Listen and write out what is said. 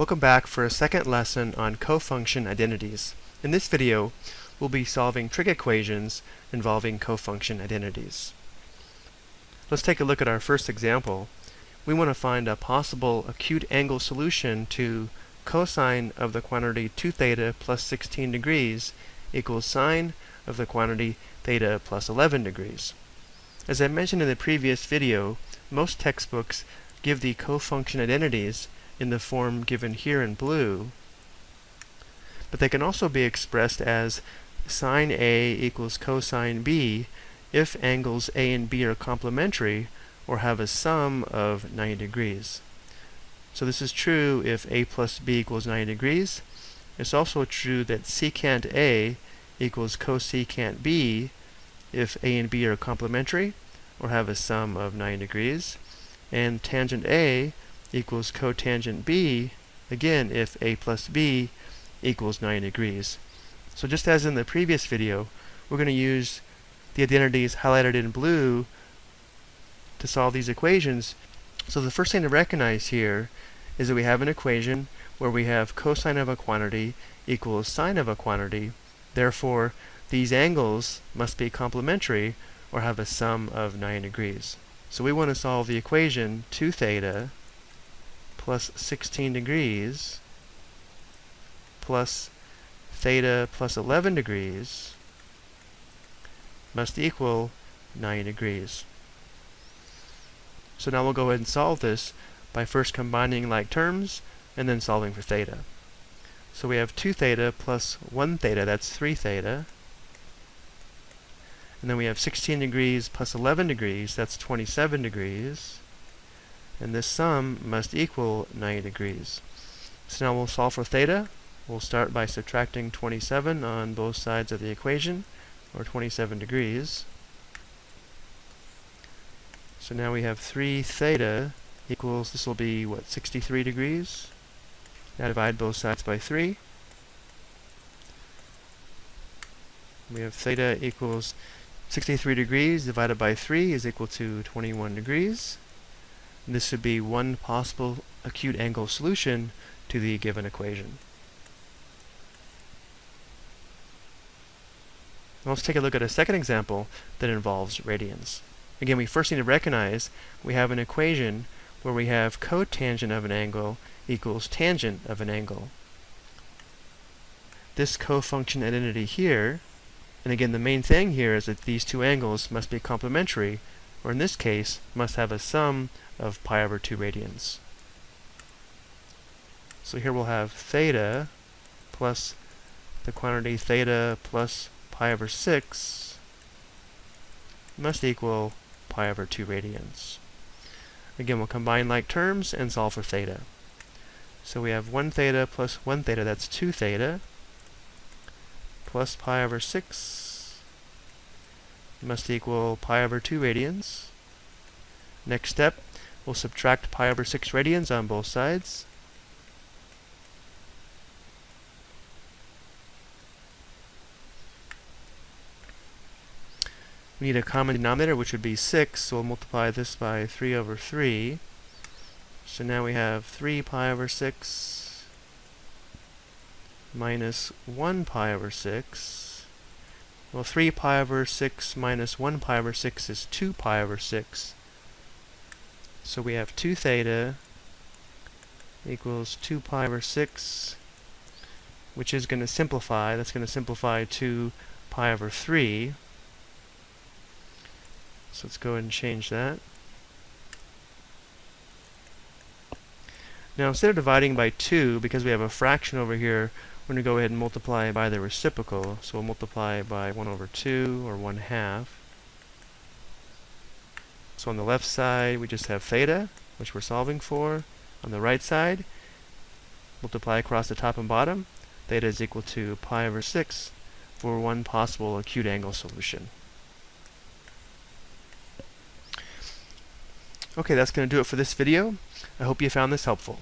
Welcome back for a second lesson on cofunction identities. In this video, we'll be solving trig equations involving cofunction identities. Let's take a look at our first example. We want to find a possible acute angle solution to cosine of the quantity 2 theta plus 16 degrees equals sine of the quantity theta plus 11 degrees. As I mentioned in the previous video, most textbooks give the cofunction identities in the form given here in blue, but they can also be expressed as sine A equals cosine B if angles A and B are complementary or have a sum of 90 degrees. So this is true if A plus B equals 90 degrees. It's also true that secant A equals cosecant B if A and B are complementary or have a sum of 90 degrees. And tangent A equals cotangent B, again if A plus B equals 90 degrees. So just as in the previous video, we're going to use the identities highlighted in blue to solve these equations. So the first thing to recognize here is that we have an equation where we have cosine of a quantity equals sine of a quantity. Therefore, these angles must be complementary or have a sum of 90 degrees. So we want to solve the equation 2 theta plus 16 degrees plus theta plus 11 degrees must equal 90 degrees. So now we'll go ahead and solve this by first combining like terms and then solving for theta. So we have 2 theta plus 1 theta, that's 3 theta. And then we have 16 degrees plus 11 degrees, that's 27 degrees and this sum must equal 90 degrees. So now we'll solve for theta. We'll start by subtracting 27 on both sides of the equation, or 27 degrees. So now we have 3 theta equals, this will be, what, 63 degrees? Now divide both sides by 3. We have theta equals 63 degrees divided by 3 is equal to 21 degrees. This would be one possible acute angle solution to the given equation. Now let's take a look at a second example that involves radians. Again, we first need to recognize we have an equation where we have cotangent of an angle equals tangent of an angle. This cofunction identity here, and again the main thing here is that these two angles must be complementary, or in this case, must have a sum of pi over 2 radians. So here we'll have theta plus the quantity theta plus pi over 6 must equal pi over 2 radians. Again, we'll combine like terms and solve for theta. So we have 1 theta plus 1 theta, that's 2 theta, plus pi over 6 must equal pi over 2 radians. Next step, We'll subtract pi over 6 radians on both sides. We need a common denominator, which would be 6, so we'll multiply this by 3 over 3. So now we have 3 pi over 6 minus 1 pi over 6. Well, 3 pi over 6 minus 1 pi over 6 is 2 pi over 6. So we have 2 theta equals 2 pi over 6, which is going to simplify. That's going to simplify to pi over 3. So let's go ahead and change that. Now instead of dividing by 2, because we have a fraction over here, we're going to go ahead and multiply by the reciprocal. So we'll multiply by 1 over 2, or 1 half. So on the left side, we just have theta, which we're solving for. On the right side, multiply across the top and bottom. Theta is equal to pi over 6 for one possible acute angle solution. Okay, that's going to do it for this video. I hope you found this helpful.